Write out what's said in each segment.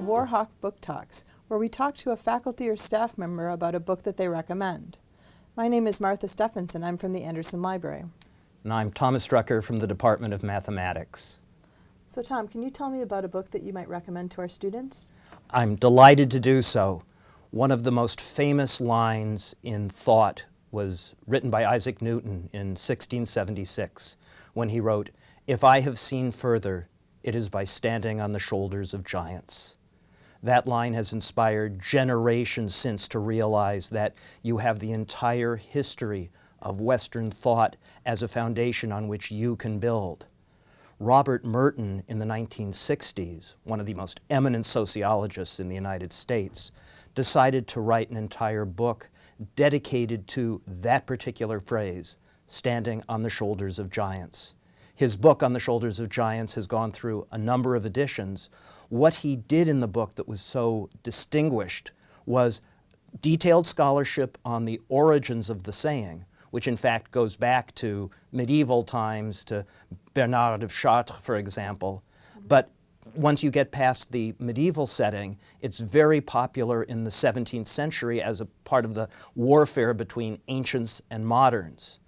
Warhawk Book Talks, where we talk to a faculty or staff member about a book that they recommend. My name is Martha Stephenson. I'm from the Andersen Library. And I'm Thomas Drucker from the Department of Mathematics. So Tom, can you tell me about a book that you might recommend to our students? I'm delighted to do so. One of the most famous lines in thought was written by Isaac Newton in 1676 when he wrote, If I have seen further, it is by standing on the shoulders of giants. That line has inspired generations since to realize that you have the entire history of Western thought as a foundation on which you can build. Robert Merton in the 1960s, one of the most eminent sociologists in the United States, decided to write an entire book dedicated to that particular phrase, standing on the shoulders of giants. His book, On the Shoulders of Giants, has gone through a number of editions. What he did in the book that was so distinguished was detailed scholarship on the origins of the saying, which in fact goes back to medieval times, to Bernard of Chartres, for example. But once you get past the medieval setting, it's very popular in the 17th century as a part of the warfare between ancients and moderns.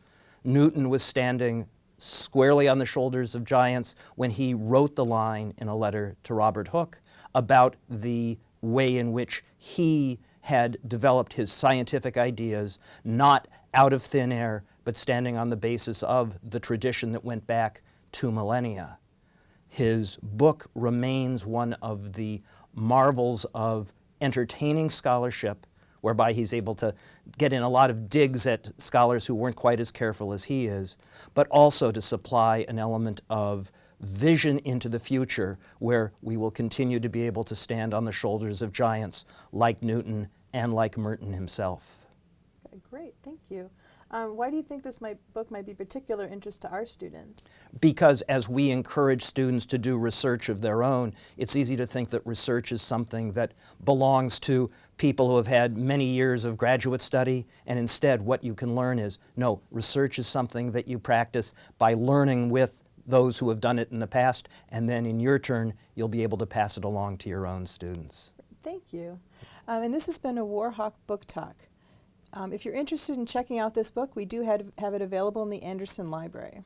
Newton was standing squarely on the shoulders of giants when he wrote the line in a letter to Robert Hooke about the way in which he had developed his scientific ideas, not out of thin air, but standing on the basis of the tradition that went back two millennia. His book remains one of the marvels of entertaining scholarship whereby he's able to get in a lot of digs at scholars who weren't quite as careful as he is, but also to supply an element of vision into the future where we will continue to be able to stand on the shoulders of giants like Newton and like Merton himself. Okay, great, thank you. Um, why do you think this might, book might be particular interest to our students? Because as we encourage students to do research of their own, it's easy to think that research is something that belongs to people who have had many years of graduate study, and instead what you can learn is, no, research is something that you practice by learning with those who have done it in the past, and then in your turn, you'll be able to pass it along to your own students. Thank you. Um, and this has been a Warhawk Book Talk. Um, if you're interested in checking out this book, we do have, have it available in the Andersen Library.